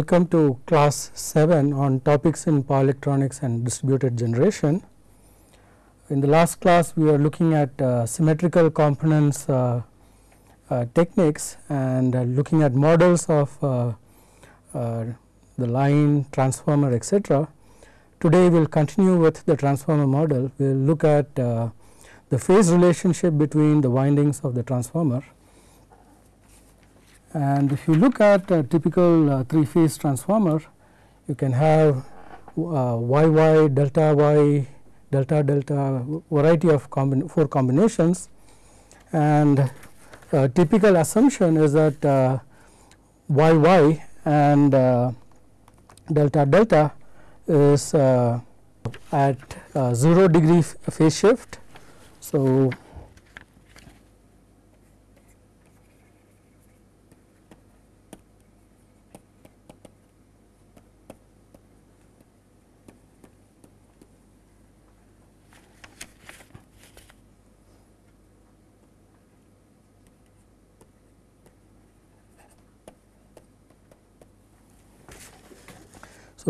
welcome to class 7 on topics in power electronics and distributed generation. In the last class we were looking at uh, symmetrical components uh, uh, techniques and uh, looking at models of uh, uh, the line, transformer etc. Today we will continue with the transformer model. We will look at the phase relationship between the windings of the transformer and if you look at a typical uh, three phase transformer, you can have uh, YY, delta Y, delta delta variety of four combinations and uh, typical assumption is that uh, YY and uh, delta delta is uh, at 0 degree phase shift. So,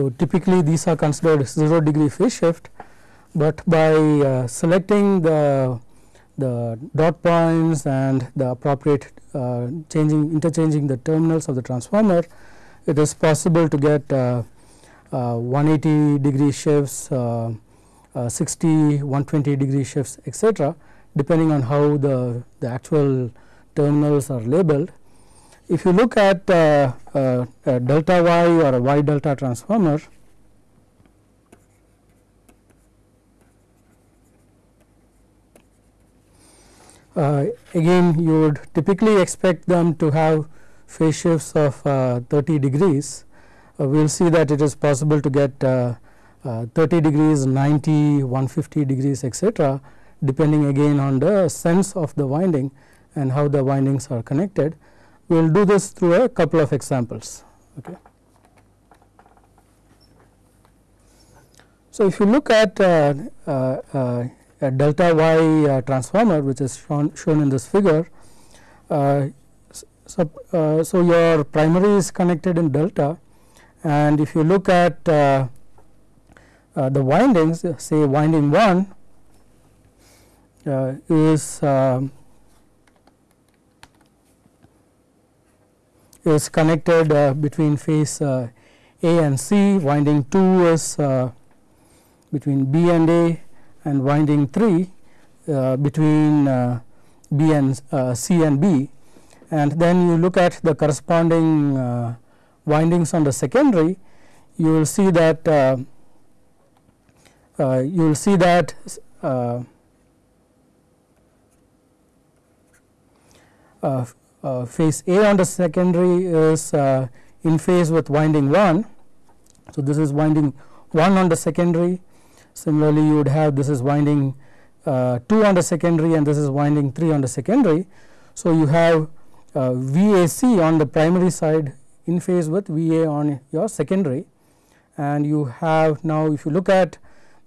So, typically these are considered 0 degree phase shift, but by uh, selecting the the dot points and the appropriate uh, changing interchanging the terminals of the transformer, it is possible to get uh, uh 180 degree shifts, uh, uh, 60, 120 degree shifts etc., depending on how the, the actual terminals are labeled if you look at uh, uh, a delta y or a y delta transformer, uh, again you would typically expect them to have phase shifts of uh, 30 degrees. Uh, we will see that it is possible to get uh, 30 degrees, 90, 150 degrees etc., depending again on the sense of the winding and how the windings are connected we will do this through a couple of examples. Okay. So, if you look at uh, uh, uh, a delta y uh, transformer which is shown, shown in this figure, uh, so, so, your primary is connected in delta and if you look at the windings say winding 1 is um, is connected uh, between phase uh, A and C, winding 2 is uh, between B and A and winding 3 between B and C and B. And then you look at the corresponding windings on the secondary you will see that uh, uh, you will see that uh, uh, phase A on the secondary is uh, in phase with winding 1. So, this is winding 1 on the secondary similarly you would have this is winding uh, 2 on the secondary and this is winding 3 on the secondary. So, you have uh, VAC on the primary side in phase with VA on your secondary and you have now if you look at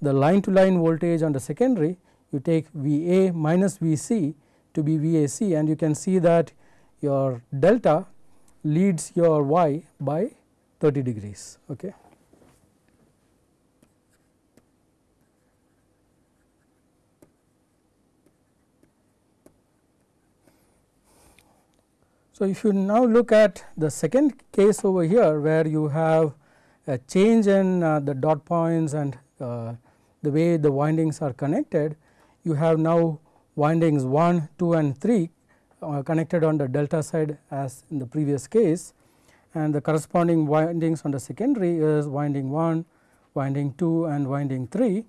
the line to line voltage on the secondary you take VA minus VC to be VAC and you can see that your delta leads your y by 30 degrees. Okay. So, if you now look at the second case over here where you have a change in uh, the dot points and uh, the way the windings are connected, you have now windings 1, 2 and 3 uh, connected on the delta side as in the previous case. And the corresponding windings on the secondary is winding 1, winding 2 and winding 3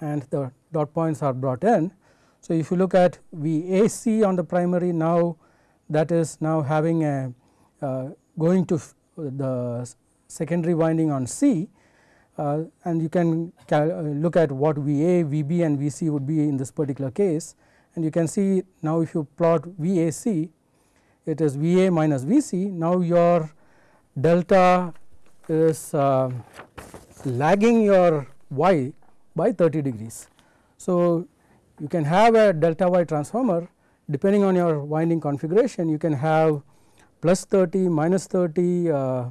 and the dot points are brought in. So, if you look at VAC on the primary now that is now having a uh, going to the secondary winding on C. Uh, and you can uh, look at what VA, VB and VC would be in this particular case and you can see now if you plot VAC it is VA minus VC now your delta is uh, lagging your y by 30 degrees. So, you can have a delta y transformer depending on your winding configuration you can have plus 30 minus 30 uh,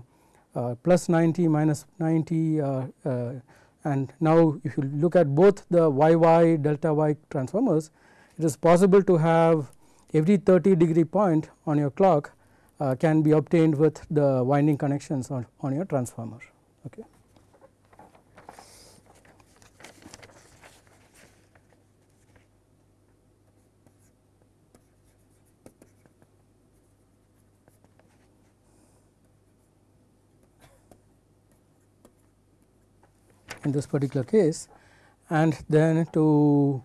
uh, plus 90 minus 90 uh, uh, and now if you look at both the yy delta y transformers it is possible to have every 30 degree point on your clock uh, can be obtained with the winding connections on, on your transformer. Okay. in this particular case and then to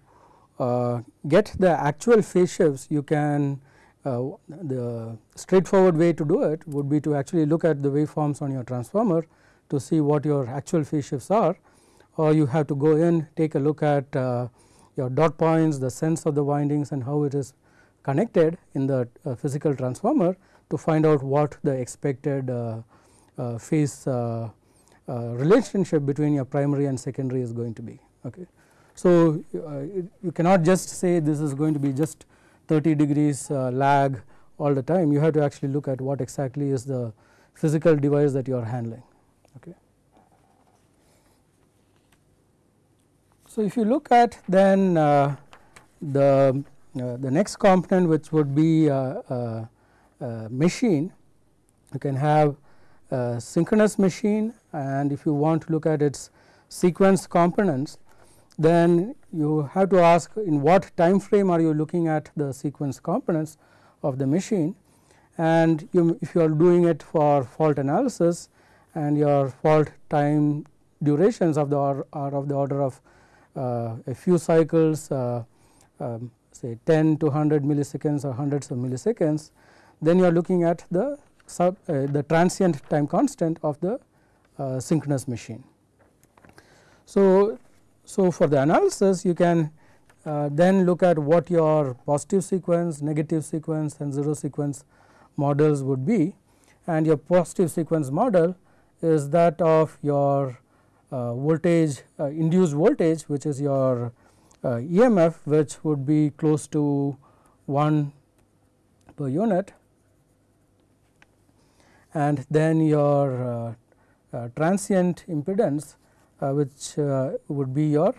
get the actual phase shifts you can uh, the straightforward way to do it would be to actually look at the waveforms on your transformer to see what your actual phase shifts are or you have to go in take a look at uh, your dot points the sense of the windings and how it is connected in the uh, physical transformer to find out what the expected uh, uh, phase uh, relationship between your primary and secondary is going to be. Okay. So, uh, you cannot just say this is going to be just 30 degrees uh, lag all the time you have to actually look at what exactly is the physical device that you are handling. Okay. So, if you look at then uh, the uh, the next component which would be uh, machine you can have synchronous machine and if you want to look at its sequence components then you have to ask in what time frame are you looking at the sequence components of the machine and you, if you are doing it for fault analysis and your fault time durations of the are of the order of uh, a few cycles uh, um, say 10 to 100 milliseconds or hundreds of milliseconds then you are looking at the sub uh, the transient time constant of the uh, synchronous machine. So, so for the analysis you can uh, then look at what your positive sequence, negative sequence and zero sequence models would be. And your positive sequence model is that of your uh, voltage uh, induced voltage which is your uh, EMF which would be close to 1 per unit. And then your uh, uh, transient impedance Uh, which uh, would be your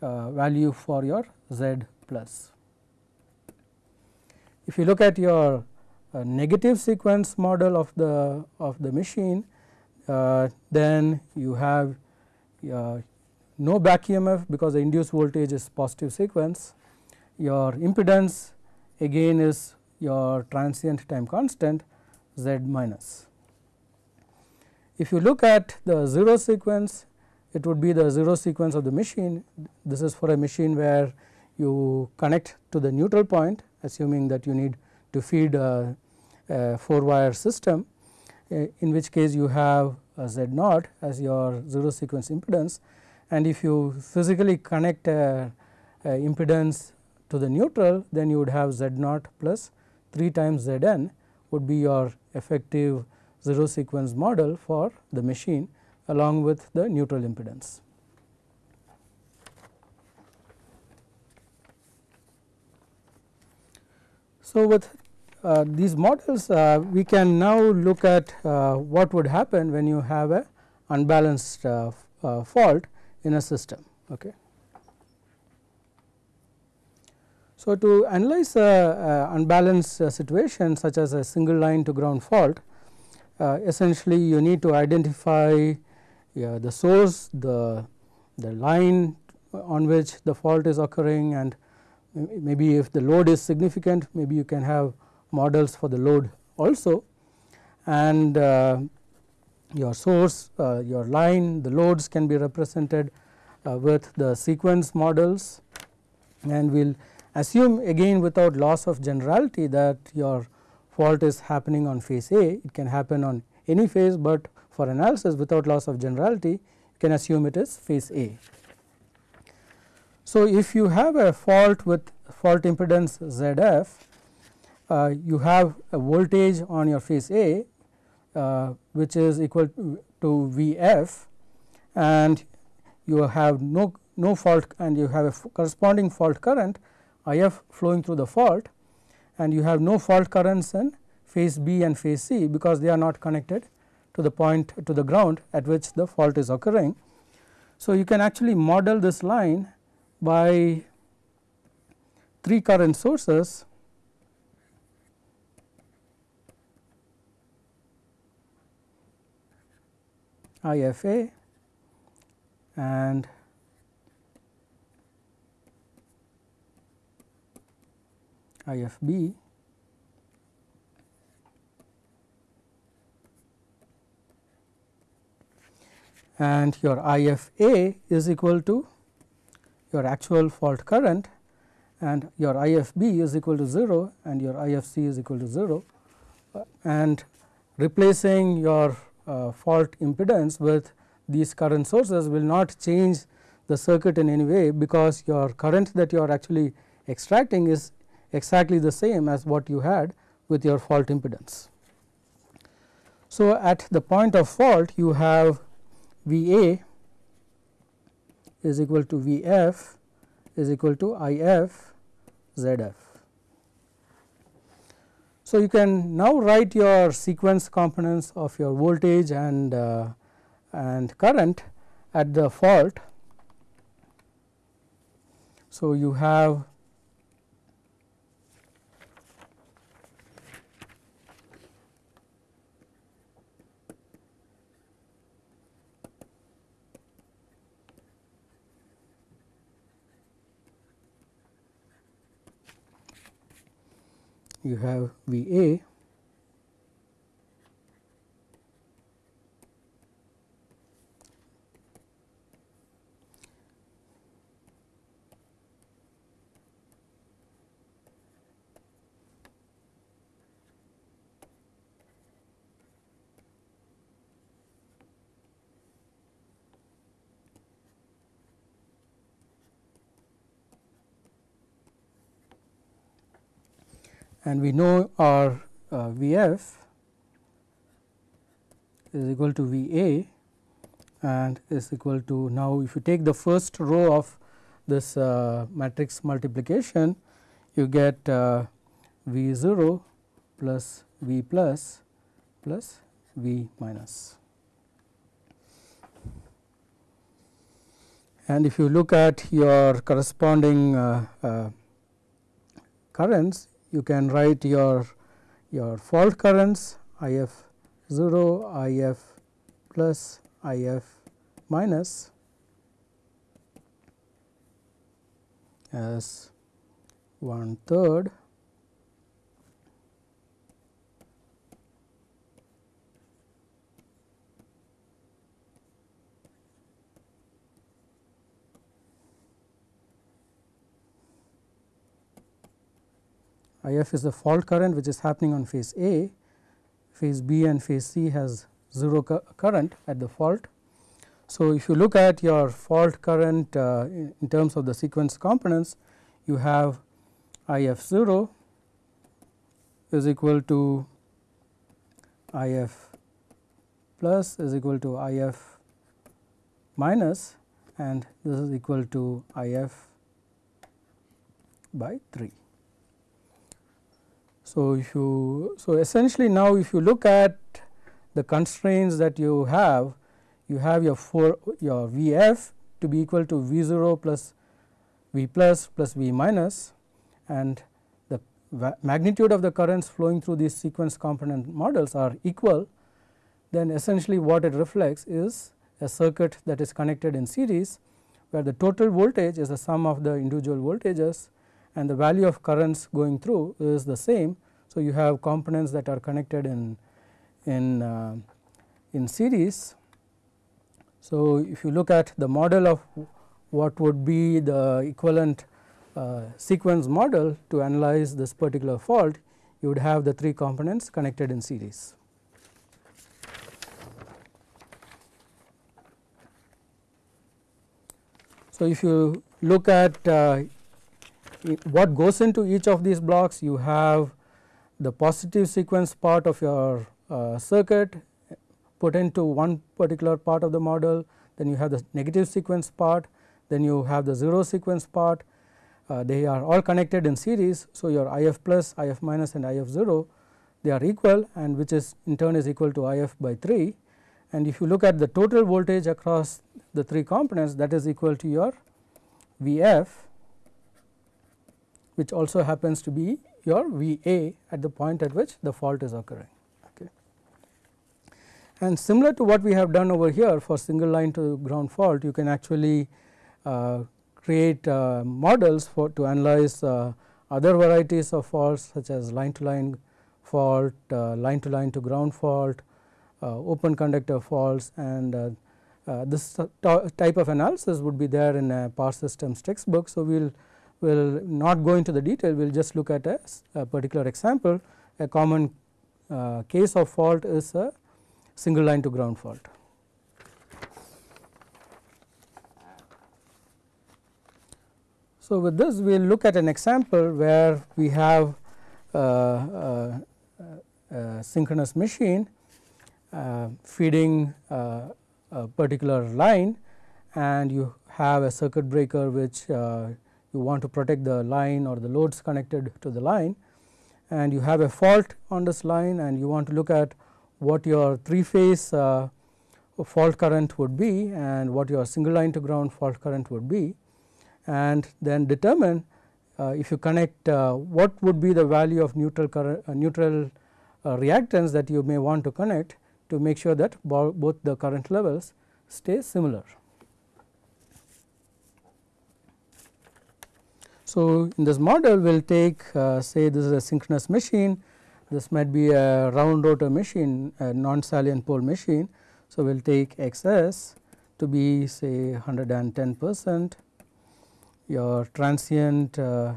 uh, value for your Z plus. If you look at your negative sequence model of the of the machine then you have no back EMF because the induced voltage is positive sequence. Your impedance again is your transient time constant z minus. If you look at the 0 sequence it would be the 0 sequence of the machine. This is for a machine where you connect to the neutral point assuming that you need to feed a, a 4 wire system eh, in which case you have Z naught as your 0 sequence impedance. And if you physically connect a, a impedance to the neutral then you would have Z naught plus 3 times Z n would be your effective 0 sequence model for the machine along with the neutral impedance. So, with uh, these models uh, we can now look at uh, what would happen when you have a unbalanced uh, uh, fault in a system. Okay. So, to analyze a, unbalanced uh, situation such as a single line to ground fault, essentially you need to identify yeah, the source, the, the line on which the fault is occurring and maybe if the load is significant maybe you can have models for the load also. And uh, your source, uh, your line, the loads can be represented uh, with the sequence models. And we will Assume again without loss of generality that your fault is happening on phase A, it can happen on any phase, but for analysis without loss of generality you can assume it is phase A. So, if you have a fault with fault impedance ZF, uh, you have a voltage on your phase A uh, which is equal to Vf and you have no, no fault and you have a corresponding fault current IF flowing through the fault and you have no fault currents in phase B and phase C because they are not connected to the point to the ground at which the fault is occurring. So, you can actually model this line by three current sources IFA and IFB and your IFA is equal to your actual fault current and your IFB is equal to 0 and your IFC is equal to 0 uh, and replacing your uh, fault impedance with these current sources will not change the circuit in any way because your current that you are actually extracting is exactly the same as what you had with your fault impedance. So, at the point of fault you have V A is equal to V F is equal to I F Z F. So, you can now write your sequence components of your voltage and uh, and current at the fault. So, you have you have V A and we know our uh, V f is equal to V a and is equal to now if you take the first row of this uh, matrix multiplication you get uh, V 0 plus V plus plus V minus. And if you look at your corresponding uh, uh, currents you can write your your fault currents I f 0, I f plus, I f minus as one third I f is the fault current which is happening on phase A, phase B and phase C has 0 current at the fault. So, if you look at your fault current uh, in, terms of the sequence components, you have I f 0 is equal to I f plus is equal to I f minus and this is equal to I f by 3. So, if you so essentially now if you look at the constraints that you have, you have your four your V f to be equal to V 0 plus V plus plus V minus and the magnitude of the currents flowing through these sequence component models are equal, then essentially what it reflects is a circuit that is connected in series where the total voltage is the sum of the individual voltages and the value of currents going through is the same. So, you have components that are connected in in uh, in series. So, if you look at the model of what would be the equivalent uh, sequence model to analyze this particular fault, you would have the three components connected in series. So, if you look at uh, what goes into each of these blocks you have the positive sequence part of your uh, circuit put into one particular part of the model then you have the negative sequence part then you have the 0 sequence part uh, they are all connected in series. So, your IF plus IF minus and IF 0 they are equal and which is in turn is equal to IF by 3 and if you look at the total voltage across the three components that is equal to your V f which also happens to be your V a at the point at which the fault is occurring. Okay. And similar to what we have done over here for single line to ground fault you can actually uh, create uh, models for to analyze uh, other varieties of faults such as line to line fault, uh, line to line to ground fault, uh, open conductor faults and uh, this type of analysis would be there in a power systems textbook. So, we will will not go into the detail we will just look at a, a particular example a common uh, case of fault is a single line to ground fault. So, with this we will look at an example where we have uh, uh, a synchronous machine uh, feeding uh, a particular line and you have a circuit breaker which uh, you want to protect the line or the loads connected to the line and you have a fault on this line and you want to look at what your 3 phase uh, fault current would be and what your single line to ground fault current would be and then determine uh, if you connect uh, what would be the value of neutral current uh, neutral uh, reactance that you may want to connect to make sure that both the current levels stay similar. So, in this model we will take uh, say this is a synchronous machine, this might be a round rotor machine a non salient pole machine. So, we will take x s to be say 110 percent, your transient uh,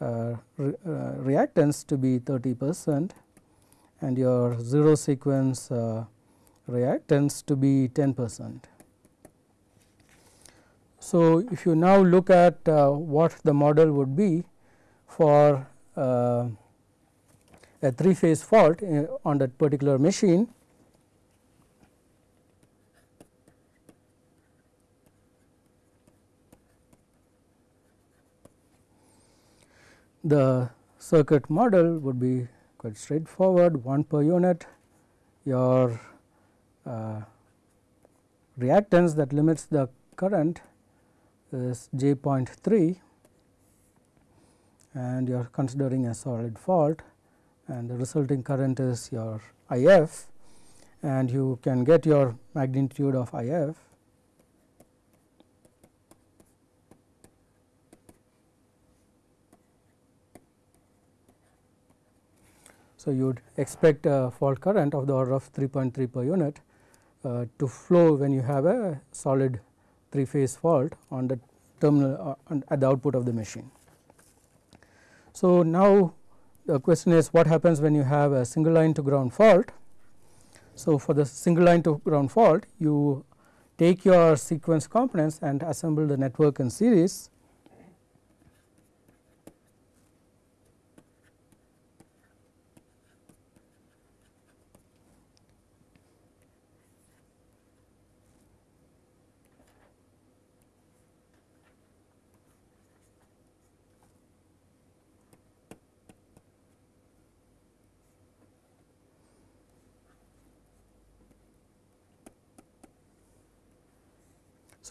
uh, re, uh, reactance to be 30 percent and your 0 sequence uh, reactance to be 10 percent. So, if you now look at uh, what the model would be for uh, a 3 phase fault uh, on that particular machine, the circuit model would be quite straightforward. 1 per unit your uh, reactance that limits the current is j 0.3 and you are considering a solid fault and the resulting current is your I f and you can get your magnitude of I f. So, you would expect a fault current of the order of 3.3 per unit uh, to flow when you have a solid 3 phase fault on the terminal uh, at the output of the machine. So, now the question is what happens when you have a single line to ground fault. So, for the single line to ground fault you take your sequence components and assemble the network in series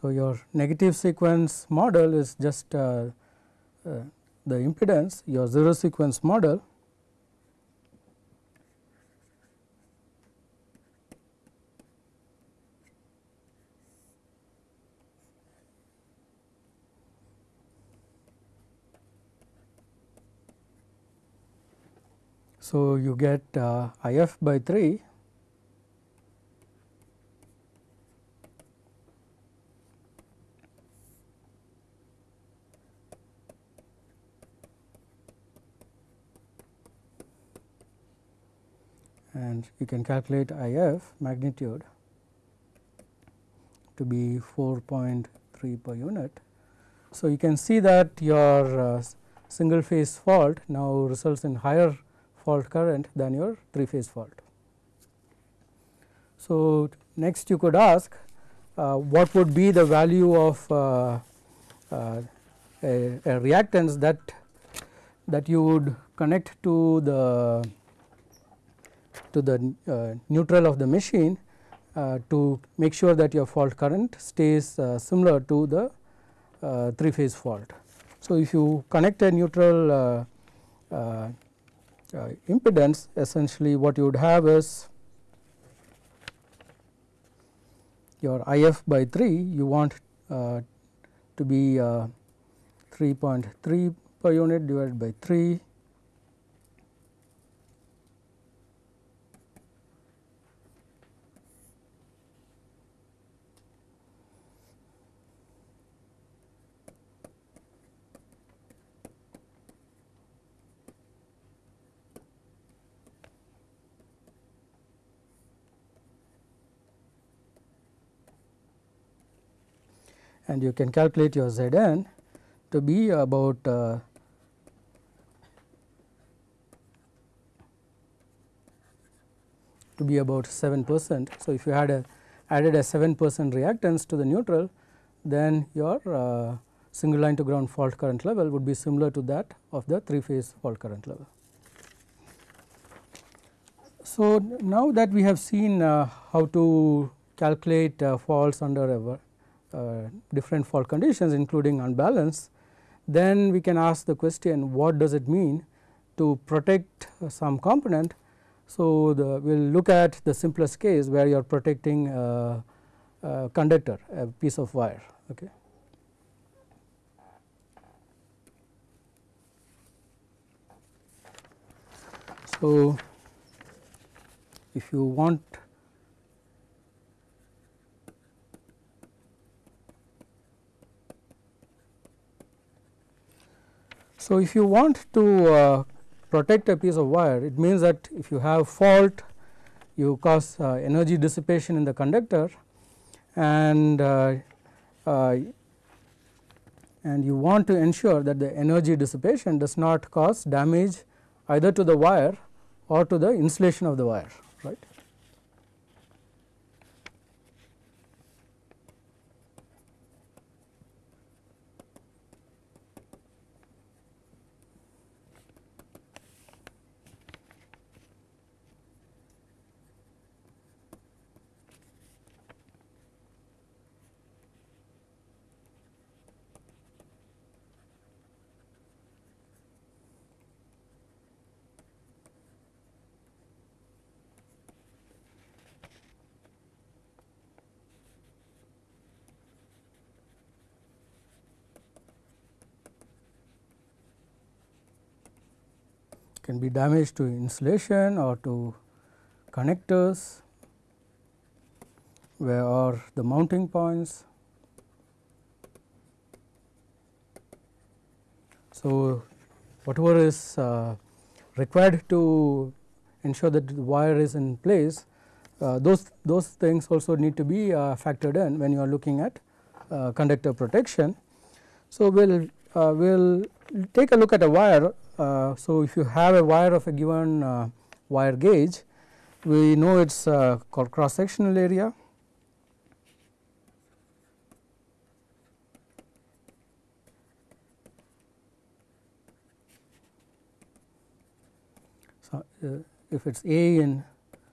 So, your negative sequence model is just uh, uh, the impedance your 0 sequence model So, you get uh, I f by 3 and you can calculate I f magnitude to be 4.3 per unit. So, you can see that your uh, single phase fault now results in higher fault current than your 3 phase fault. So, next you could ask uh, what would be the value of uh, uh a, a reactance that that you would connect to the to the uh, neutral of the machine uh, to make sure that your fault current stays uh, similar to the uh, three phase fault. So, if you connect a neutral uh, uh, impedance essentially what you would have is your IF by 3 you want to be 3.3 per unit divided by 3 and you can calculate your Zn to be about uh, to be about 7 percent. So, if you had a added a 7 percent reactance to the neutral then your uh, single line to ground fault current level would be similar to that of the 3 phase fault current level. So, now that we have seen uh, how to calculate uh, faults under a Uh, different fault conditions including unbalance, then we can ask the question what does it mean to protect uh, some component. So, we will look at the simplest case where you are protecting a, a conductor a piece of wire. Okay. So, if you want So, if you want to uh, protect a piece of wire it means that if you have fault you cause uh, energy dissipation in the conductor and uh, uh, and you want to ensure that the energy dissipation does not cause damage either to the wire or to the insulation of the wire can be damage to insulation or to connectors where are the mounting points. So, whatever is uh, required to ensure that the wire is in place uh, those those things also need to be uh, factored in when you are looking at uh, conductor protection. So, we will uh, will take a look at a wire uh, so, if you have a wire of a given uh, wire gauge, we know it is uh, called cross sectional area. So, if it is A in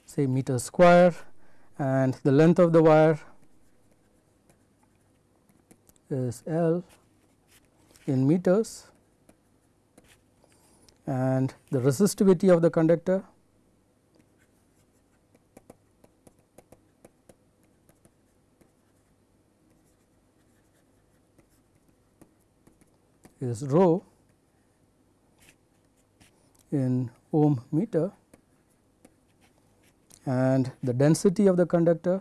say meter square and the length of the wire is L in meters and the resistivity of the conductor. Is rho in ohm meter and the density of the conductor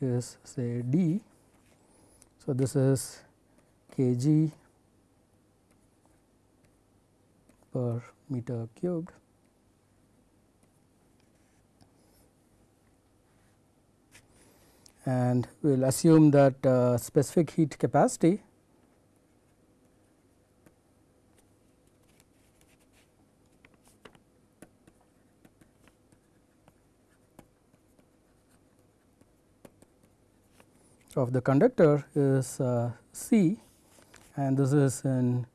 is say d. So, this is kg per meter cubed. and we will assume that uh, specific heat capacity of the conductor is uh, C and this is in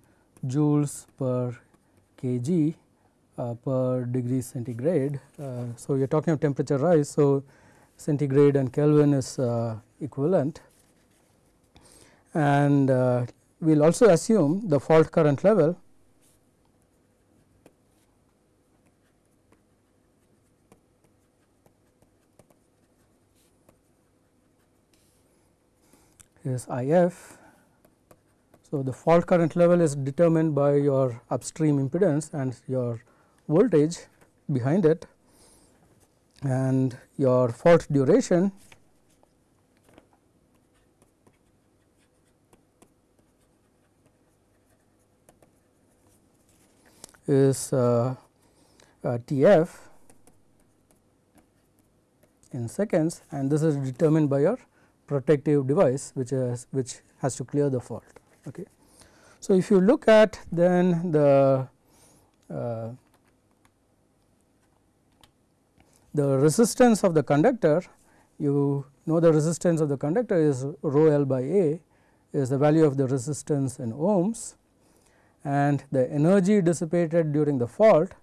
joules per kg uh, per degree centigrade. Uh, so, you are talking of temperature rise. So, centigrade and Kelvin is uh, equivalent and uh, we will also assume the fault current level is IF. So, the fault current level is determined by your upstream impedance and your voltage behind it and your fault duration is uh, uh, Tf in seconds and this is determined by your protective device which is which has to clear the fault. Okay. So, if you look at then the uh, the resistance of the conductor you know the resistance of the conductor is rho L by A is the value of the resistance in ohms and the energy dissipated during the fault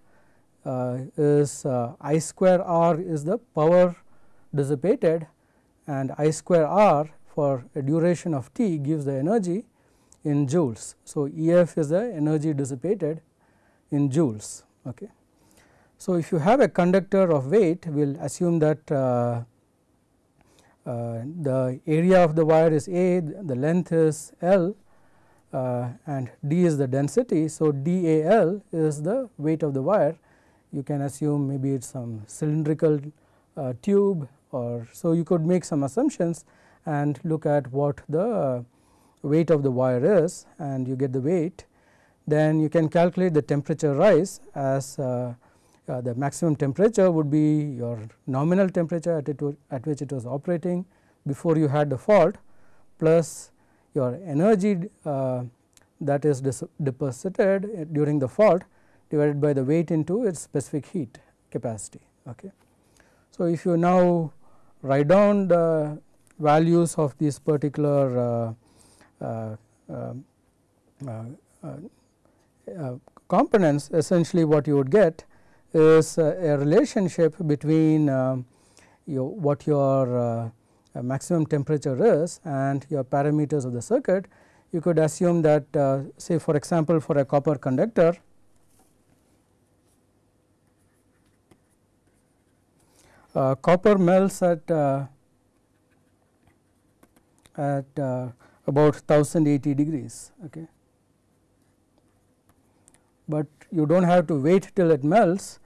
uh, is uh, I square R is the power dissipated and I square R for a duration of t gives the energy in joules. So, EF is the energy dissipated in joules. Okay. So, if you have a conductor of weight we will assume that uh, uh, the area of the wire is A, the length is L uh, and D is the density. So, DAL is the weight of the wire you can assume maybe it is some cylindrical uh, tube or so you could make some assumptions and look at what the weight of the wire is and you get the weight then you can calculate the temperature rise as uh, uh, the maximum temperature would be your nominal temperature at, it, at which it was operating before you had the fault plus your energy uh, that is deposited during the fault divided by the weight into its specific heat capacity. Okay. So, if you now write down the values of these particular uh uh, uh, uh, uh, components essentially what you would get is uh, a relationship between your what your maximum temperature is and your parameters of the circuit. You could assume that say for example for a copper conductor uh, copper melts at at about 1080 degrees okay but you do not have to wait till it melts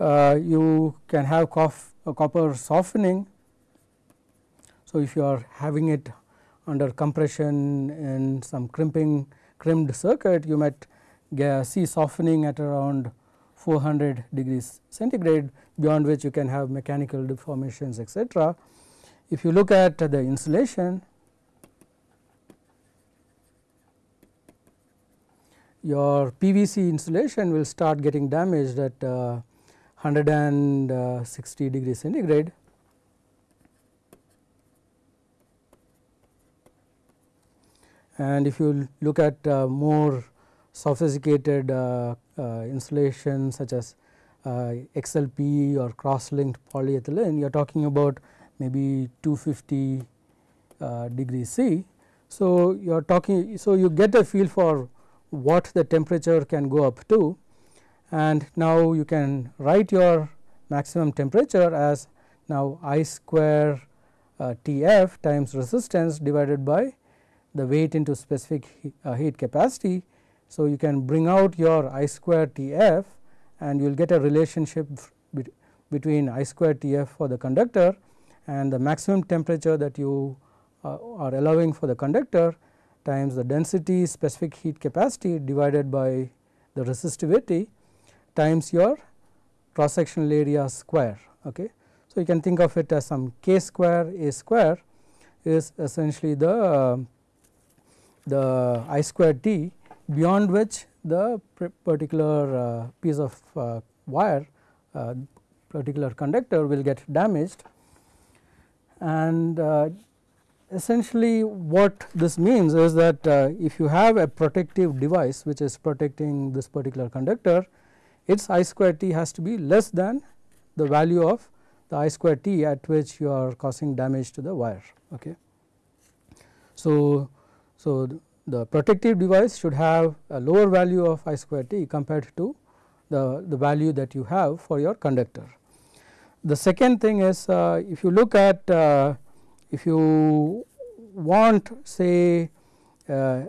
uh, you can have copper softening. So, if you are having it under compression in some crimping crimped circuit you might see softening at around 400 degrees centigrade beyond which you can have mechanical deformations etc. If you look at the insulation your PVC insulation will start getting damaged at uh, 160 degrees centigrade. And if you look at uh, more sophisticated uh, uh insulation such as uh, XLPE or cross linked polyethylene, you are talking about maybe 250 uh, degrees C. So, you are talking, so you get a feel for what the temperature can go up to and now you can write your maximum temperature as now I square uh, Tf times resistance divided by the weight into specific uh, heat capacity. So, you can bring out your I square Tf and you will get a relationship between I square Tf for the conductor and the maximum temperature that you uh, are allowing for the conductor times the density specific heat capacity divided by the resistivity times your cross sectional area square. Okay. So, you can think of it as some k square a square is essentially the the I square t beyond which the particular uh, piece of uh, wire uh, particular conductor will get damaged and essentially what this means is that uh, if you have a protective device which is protecting this particular conductor its I square t has to be less than the value of the I square t at which you are causing damage to the wire. Okay. So, so the protective device should have a lower value of I square t compared to the, the value that you have for your conductor. The second thing is uh, if you look at uh, if you want say uh,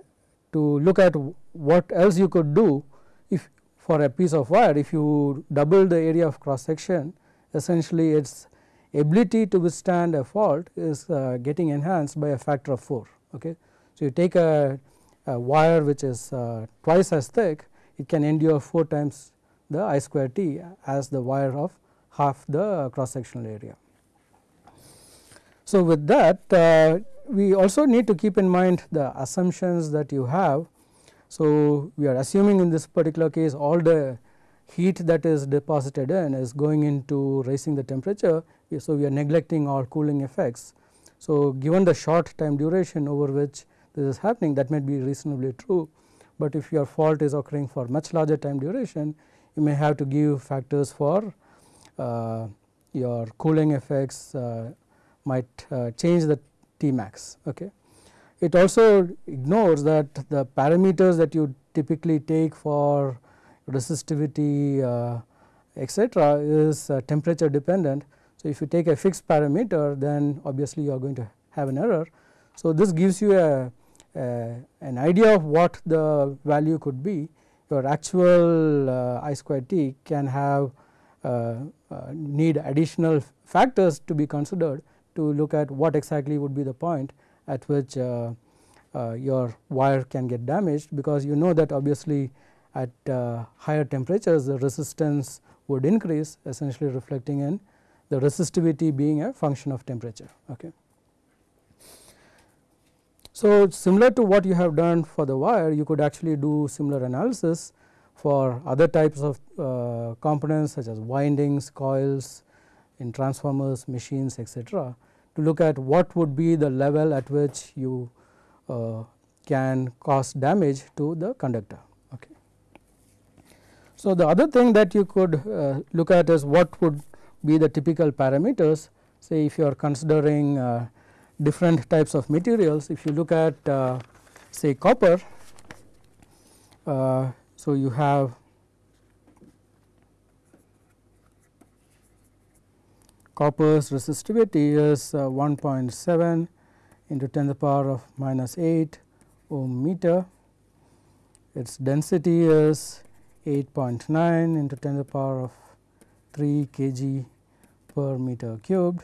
to look at what else you could do if for a piece of wire if you double the area of cross section essentially its ability to withstand a fault is uh, getting enhanced by a factor of 4. Okay. So, you take a, a wire which is uh, twice as thick it can endure 4 times the I square t as the wire of half the cross sectional area. So, with that uh, we also need to keep in mind the assumptions that you have. So, we are assuming in this particular case all the heat that is deposited in is going into raising the temperature. So, we are neglecting all cooling effects. So, given the short time duration over which this is happening that may be reasonably true, but if your fault is occurring for much larger time duration you may have to give factors for uh, your cooling effects uh, might uh, change the T max. Okay. It also ignores that the parameters that you typically take for resistivity uh, etc., is uh, temperature dependent. So, if you take a fixed parameter then obviously you are going to have an error. So, this gives you a, a an idea of what the value could be your actual uh, I square t can have uh, uh, need additional factors to be considered to look at what exactly would be the point at which uh, uh, your wire can get damaged because you know that obviously at uh, higher temperatures the resistance would increase essentially reflecting in the resistivity being a function of temperature. Okay. So, similar to what you have done for the wire you could actually do similar analysis for other types of uh, components such as windings, coils in transformers, machines etc., to look at what would be the level at which you uh, can cause damage to the conductor. Okay. So, the other thing that you could uh, look at is what would be the typical parameters say if you are considering uh, different types of materials if you look at uh, say copper uh, so you have copper's resistivity is uh, 1.7 into 10 to the power of minus 8 ohm meter. Its density is 8.9 into 10 to the power of 3 kg per meter cubed.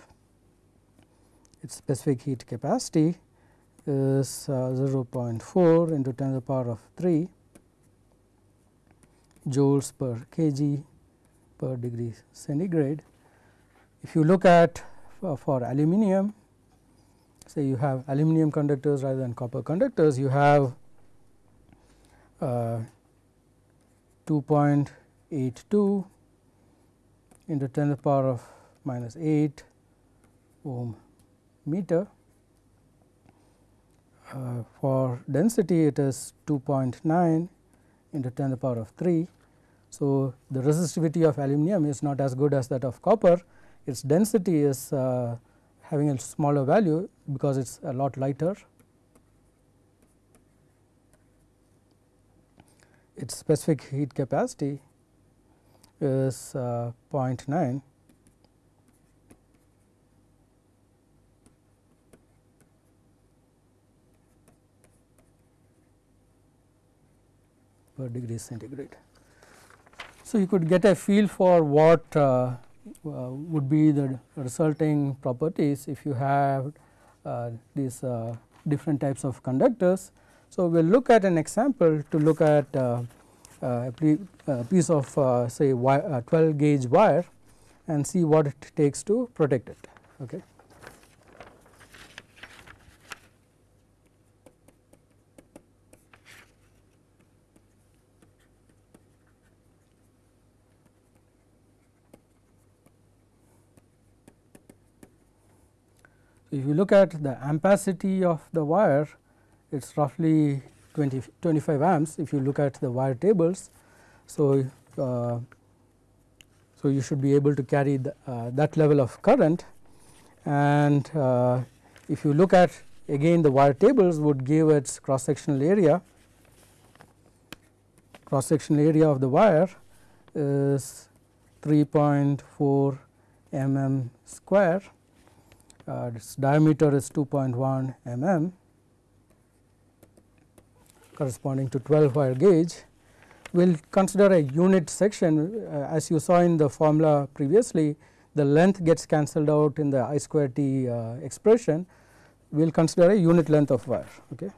Its specific heat capacity is uh, 0.4 into 10 to the power of 3 joules per kg per degree centigrade. If you look at uh, for aluminum say you have aluminum conductors rather than copper conductors you have uh, 2.82 into 10 to the power of minus 8 ohm meter. Uh, for density it is 2.9 into 10 to the power of 3. So, the resistivity of aluminum is not as good as that of copper, its density is uh, having a smaller value because it is a lot lighter. Its specific heat capacity is uh, 0.9 per degree centigrade. So, you could get a feel for what uh, uh, would be the resulting properties if you have uh, these uh, different types of conductors. So, we will look at an example to look at a piece of say 12 gauge wire and see what it takes to protect it. Okay. Look at the ampacity of the wire it is roughly 20, 25 amps if you look at the wire tables. So, uh, so you should be able to carry the, uh, that level of current. And uh, if you look at again the wire tables would give its cross sectional area. Cross sectional area of the wire is 3.4 mm square uh, its diameter is 2.1 mm corresponding to 12 wire gauge. We will consider a unit section uh, as you saw in the formula previously the length gets cancelled out in the I square t uh, expression we will consider a unit length of wire. Okay.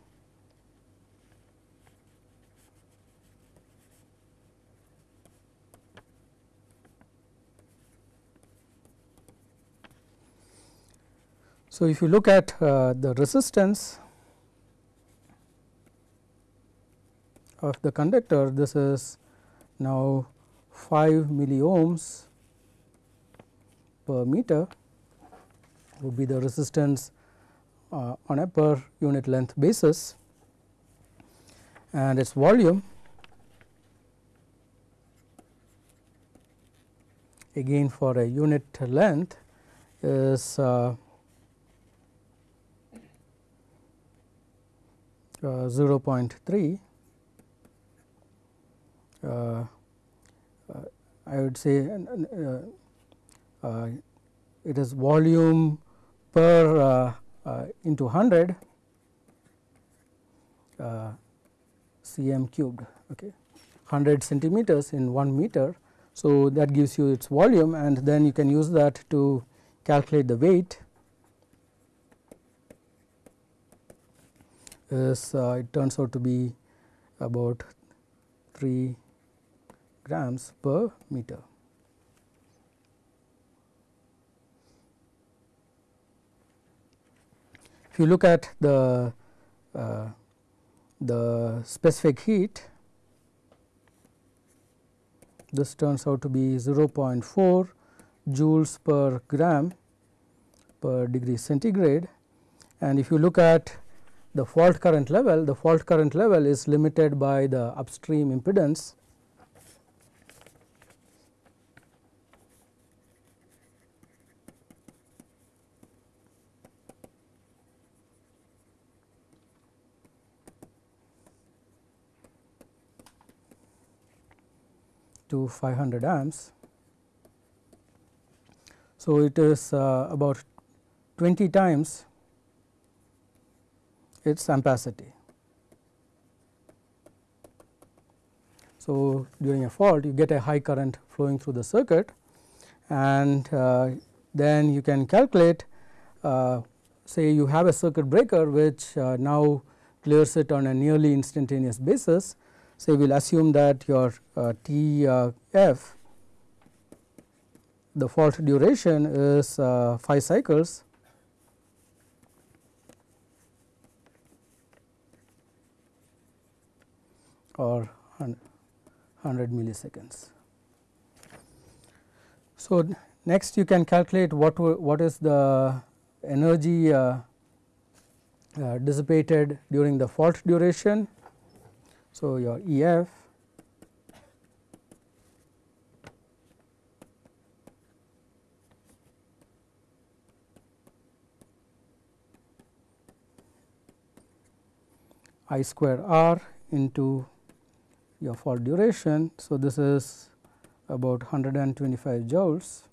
So, if you look at uh, the resistance of the conductor this is now 5 milliohms per meter would be the resistance uh, on a per unit length basis. And its volume again for a unit length is uh, uh, 0.3 uh, uh, I would say uh, it is volume per into 100 uh, cm cubed okay 100 centimeters in 1 meter. So, that gives you its volume and then you can use that to calculate the weight is uh, it turns out to be about 3 grams per meter. If you look at the uh, the specific heat this turns out to be 0.4 joules per gram per degree centigrade and if you look at the fault current level the fault current level is limited by the upstream impedance to 500 amps. So, it is uh, about 20 times its ampacity. So, during a fault you get a high current flowing through the circuit and uh, then you can calculate uh, say you have a circuit breaker which uh, now clears it on a nearly instantaneous basis say we will assume that your uh, T uh, f the fault duration is uh, 5 cycles or 100 milliseconds. So, next you can calculate what what is the energy uh, uh, dissipated during the fault duration so, your E f I square r into your fault duration. So, this is about 125 joules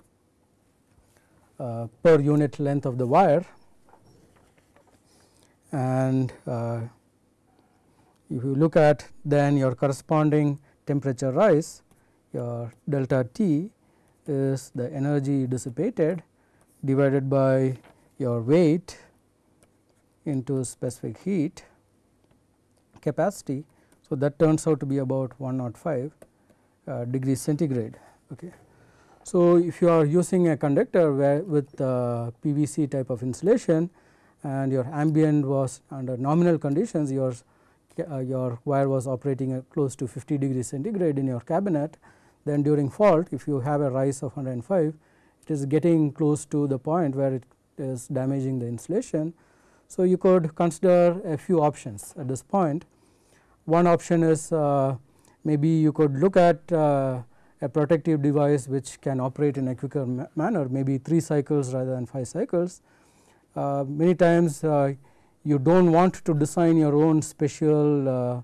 uh, per unit length of the wire and uh, if you look at then your corresponding temperature rise your delta T is the energy dissipated divided by your weight into specific heat capacity. So, that turns out to be about 105 uh, degrees centigrade. Okay. So, if you are using a conductor where with uh, PVC type of insulation and your ambient was under nominal conditions your uh, your wire was operating at close to 50 degrees centigrade in your cabinet, then during fault if you have a rise of 105 it is getting close to the point where it is damaging the insulation. So, you could consider a few options at this point. One option is uh, maybe you could look at uh, a protective device which can operate in a quicker ma manner maybe 3 cycles rather than 5 cycles. Uh, many times uh, you do not want to design your own special uh,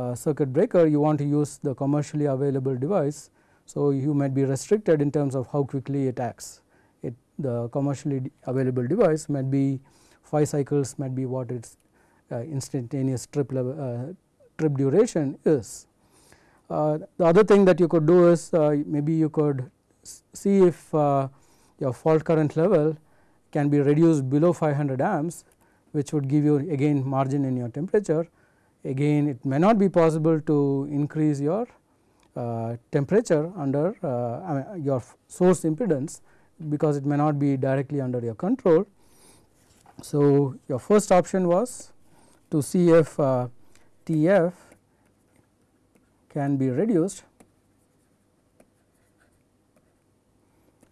uh, circuit breaker you want to use the commercially available device. So, you might be restricted in terms of how quickly it acts it the commercially available device might be 5 cycles might be what its instantaneous trip level trip duration is. Uh, the other thing that you could do is uh, maybe you could see if uh, your fault current level can be reduced below 500 amps which would give you again margin in your temperature. Again it may not be possible to increase your uh, temperature under uh, your source impedance because it may not be directly under your control. So, your first option was to see if uh, TF can be reduced.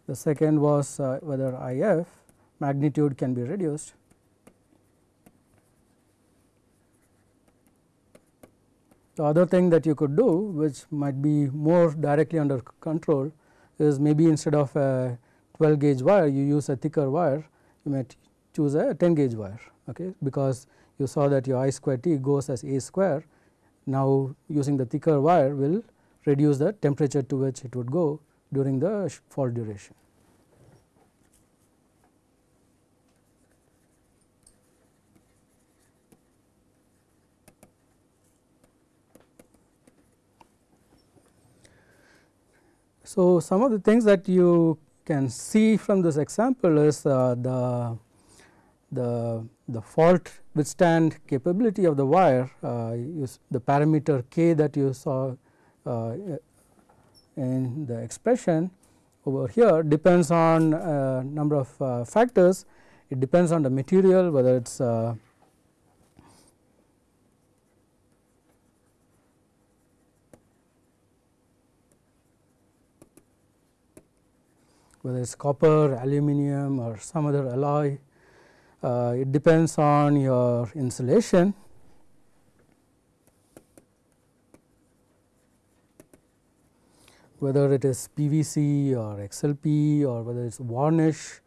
The second was uh, whether IF magnitude can be reduced. The other thing that you could do which might be more directly under control is maybe instead of a 12 gauge wire you use a thicker wire you might choose a 10 gauge wire okay because you saw that your I square T goes as A square. Now, using the thicker wire will reduce the temperature to which it would go during the fault duration. So, some of the things that you can see from this example is uh, the the the fault withstand capability of the wire uh, the parameter k that you saw uh, in the expression over here depends on a number of uh, factors. It depends on the material whether it is uh, whether it is copper, aluminum or some other alloy uh, it depends on your insulation. whether it is PVC or XLP or whether it is varnish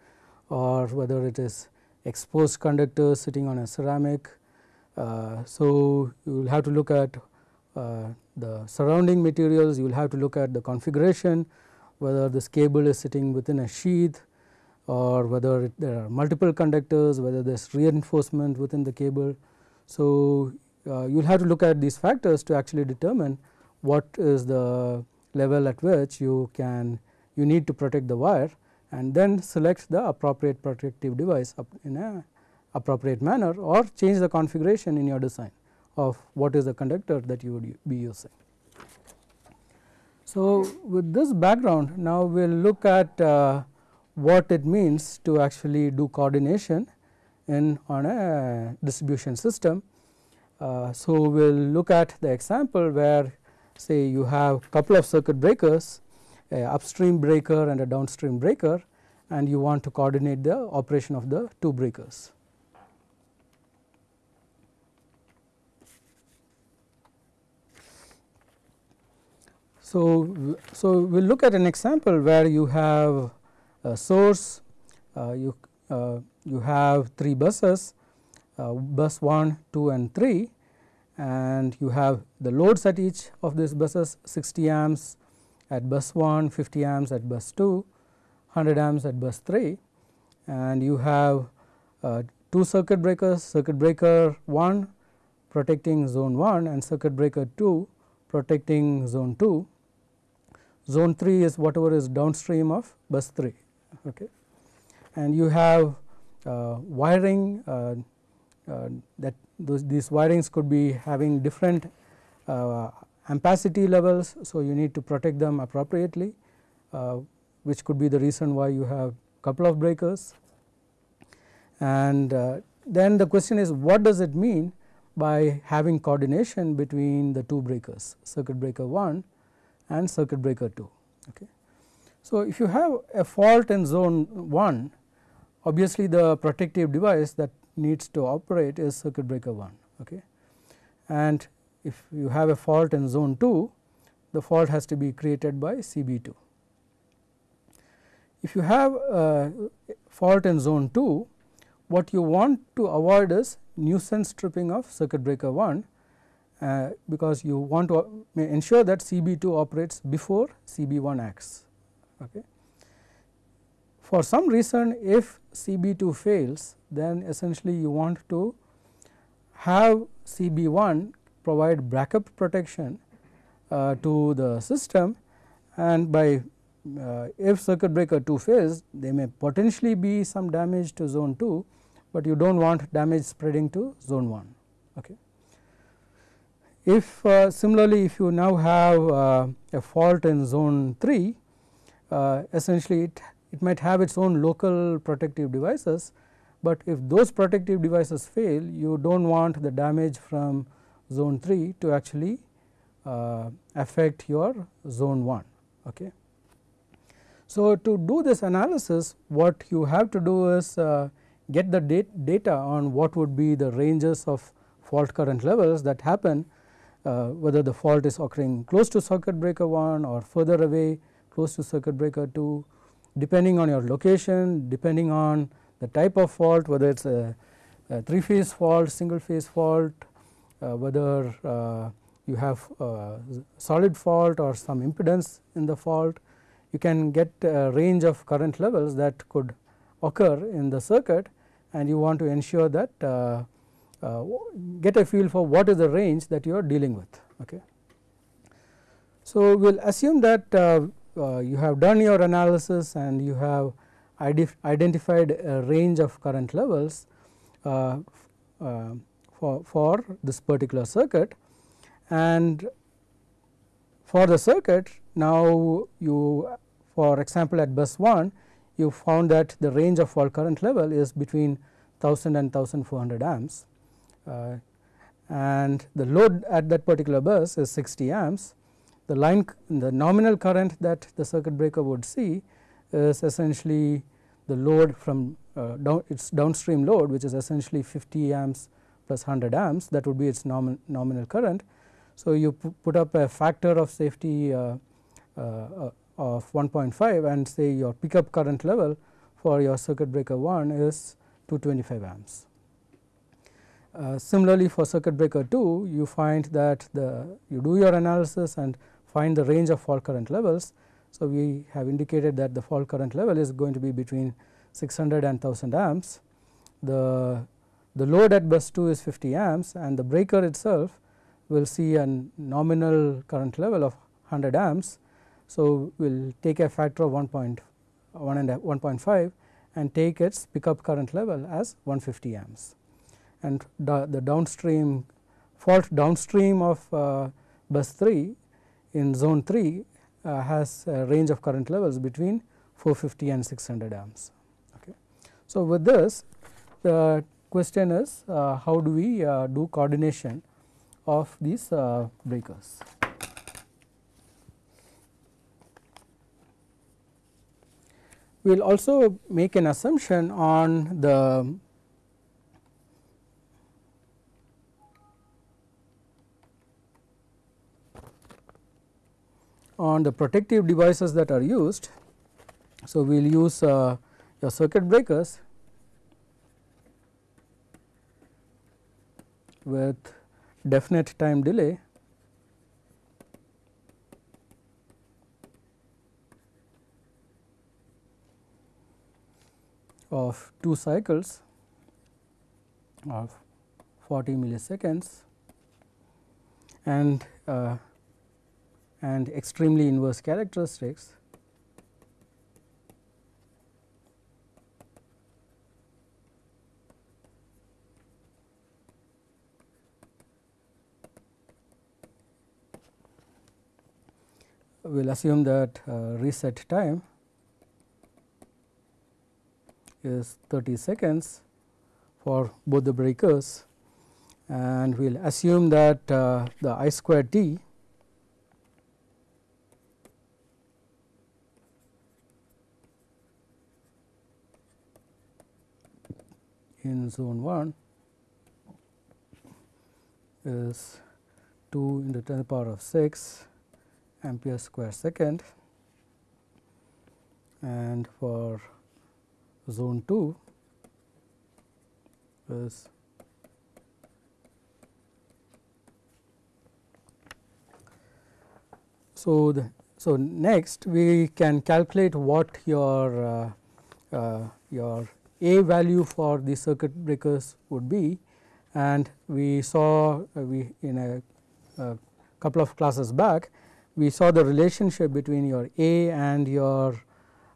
or whether it is exposed conductor sitting on a ceramic. Uh, so, you will have to look at uh, the surrounding materials, you will have to look at the configuration, whether this cable is sitting within a sheath or whether it, there are multiple conductors, whether there is reinforcement within the cable. So, uh, you will have to look at these factors to actually determine what is the level at which you can you need to protect the wire and then select the appropriate protective device in a appropriate manner or change the configuration in your design of what is the conductor that you would be using. So, with this background now we will look at uh, what it means to actually do coordination in on a distribution system. Uh, so, we will look at the example where say you have a couple of circuit breakers a upstream breaker and a downstream breaker and you want to coordinate the operation of the two breakers. So, so we will look at an example where you have source uh, you uh, you have 3 buses bus 1, 2 and 3 and you have the loads at each of these buses 60 amps at bus 1, 50 amps at bus 2, 100 amps at bus 3 and you have uh, two circuit breakers circuit breaker 1 protecting zone 1 and circuit breaker 2 protecting zone 2. Zone 3 is whatever is downstream of bus 3 okay. and you have uh, wiring uh, uh, that those these wirings could be having different uh, ampacity levels. So, you need to protect them appropriately uh, which could be the reason why you have couple of breakers and then the question is what does it mean by having coordination between the two breakers circuit breaker 1 and circuit breaker 2 okay. So, if you have a fault in zone 1 obviously the protective device that needs to operate is circuit breaker 1 okay. and if you have a fault in zone 2 the fault has to be created by CB2. If you have a fault in zone 2 what you want to avoid is nuisance tripping of circuit breaker 1 uh, because you want to ensure that CB2 operates before CB1 acts. Okay. For some reason if CB2 fails then essentially you want to have CB1 provide backup protection uh, to the system and by uh, if circuit breaker 2 fails there may potentially be some damage to zone 2, but you do not want damage spreading to zone 1. Okay. If uh, similarly if you now have uh, a fault in zone 3 uh, essentially it, it might have its own local protective devices, but if those protective devices fail you do not want the damage from zone 3 to actually uh, affect your zone 1. Okay. So, to do this analysis what you have to do is uh, get the dat data on what would be the ranges of fault current levels that happen uh, whether the fault is occurring close to circuit breaker 1 or further away close to circuit breaker 2 depending on your location depending on the type of fault whether it is a, a 3 phase fault single phase fault uh, whether uh, you have solid fault or some impedance in the fault you can get a range of current levels that could occur in the circuit and you want to ensure that uh, uh, get a feel for what is the range that you are dealing with. Okay. So, we will assume that uh, Uh, you have done your analysis and you have identified a range of current levels uh, uh, for, for this particular circuit and for the circuit now you for example at bus 1 you found that the range of fault current level is between 1000 and 1400 amps uh, and the load at that particular bus is 60 amps. The line the nominal current that the circuit breaker would see is essentially the load from uh, down its downstream load which is essentially 50 amps plus 100 amps that would be its nomin nominal current. So, you put up a factor of safety uh, uh, of 1.5 and say your pickup current level for your circuit breaker 1 is 225 amps. Uh, similarly, for circuit breaker 2 you find that the you do your analysis and find the range of fault current levels. So, we have indicated that the fault current level is going to be between 600 and 1000 amps. The, the load at bus 2 is 50 amps and the breaker itself will see a nominal current level of 100 amps. So, we will take a factor of 1.1 and 1.5 and take its pickup current level as 150 amps and the, the downstream fault downstream of uh, bus 3 in zone 3 uh, has a range of current levels between 450 and 600 amps. Okay. So, with this the question is uh, how do we uh, do coordination of these uh, breakers. We will also make an assumption on the on the protective devices that are used. So, we will use uh, your circuit breakers with definite time delay of 2 cycles of 40 milliseconds and uh, and extremely inverse characteristics we will assume that uh, reset time is 30 seconds for both the breakers. And we will assume that uh, the I square t in zone 1 is 2 into 10 to the power of 6 ampere square second. And for zone 2 is so the so next we can calculate what your uh, uh, your a value for the circuit breakers would be and we saw uh, we in a, a, couple of classes back we saw the relationship between your A and your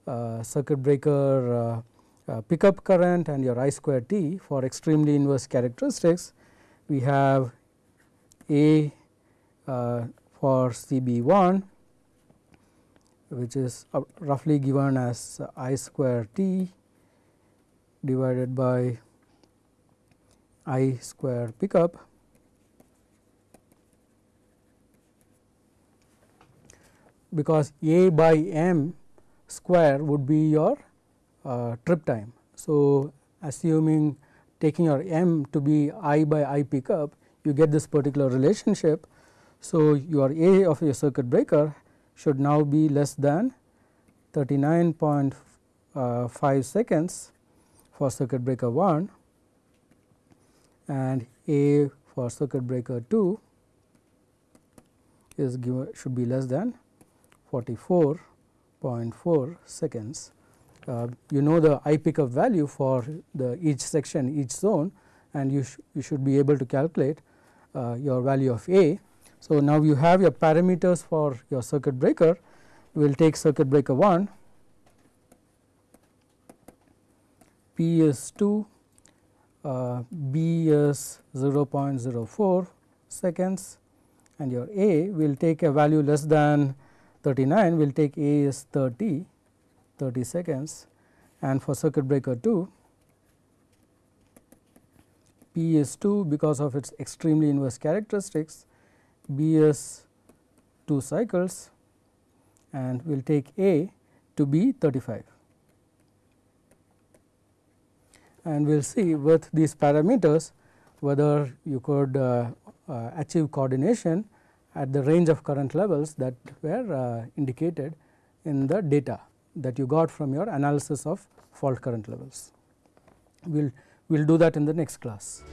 uh, circuit breaker uh, uh, pickup current and your I square T for extremely inverse characteristics. We have A uh, for CB1 which is roughly given as I square T divided by I square pickup because A by m square would be your uh, trip time. So, assuming taking your m to be I by I pickup you get this particular relationship. So, your A of your circuit breaker should now be less than 39.5 uh, seconds for circuit breaker 1 and A for circuit breaker 2 is given should be less than 44.4 seconds. Uh, you know the I pickup value for the each section each zone and you, sh you should be able to calculate uh, your value of A. So, now you have your parameters for your circuit breaker we will take circuit breaker 1 P is 2 uh, B is 0.04 seconds and your A will take a value less than 39 will take A is 30 30 seconds. And for circuit breaker 2 P is 2 because of its extremely inverse characteristics B is 2 cycles and will take A to be 35 and we will see with these parameters whether you could uh, uh, achieve coordination at the range of current levels that were uh, indicated in the data that you got from your analysis of fault current levels. We will we'll do that in the next class.